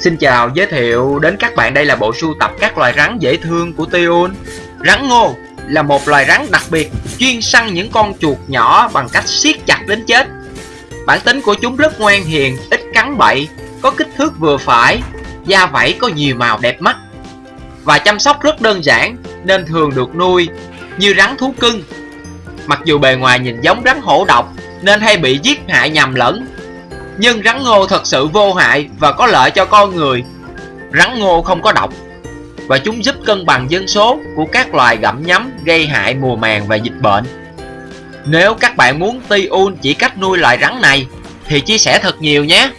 Xin chào, giới thiệu đến các bạn đây là bộ sưu tập các loài rắn dễ thương của Tiun. Rắn ngô là một loài rắn đặc biệt chuyên săn những con chuột nhỏ bằng cách siết chặt đến chết. Bản tính của chúng rất ngoan hiền, ít cắn bậy, có kích thước vừa phải, da vảy có nhiều màu đẹp mắt. Và chăm sóc rất đơn giản nên thường được nuôi như rắn thú cưng. Mặc dù bề ngoài nhìn giống rắn hổ độc nên hay bị giết hại nhầm lẫn nhưng rắn ngô thật sự vô hại và có lợi cho con người. Rắn ngô không có độc, và chúng giúp cân bằng dân số của các loài gặm nhấm gây hại mùa màng và dịch bệnh. Nếu các bạn muốn Tiun chỉ cách nuôi loài rắn này, thì chia sẻ thật nhiều nhé.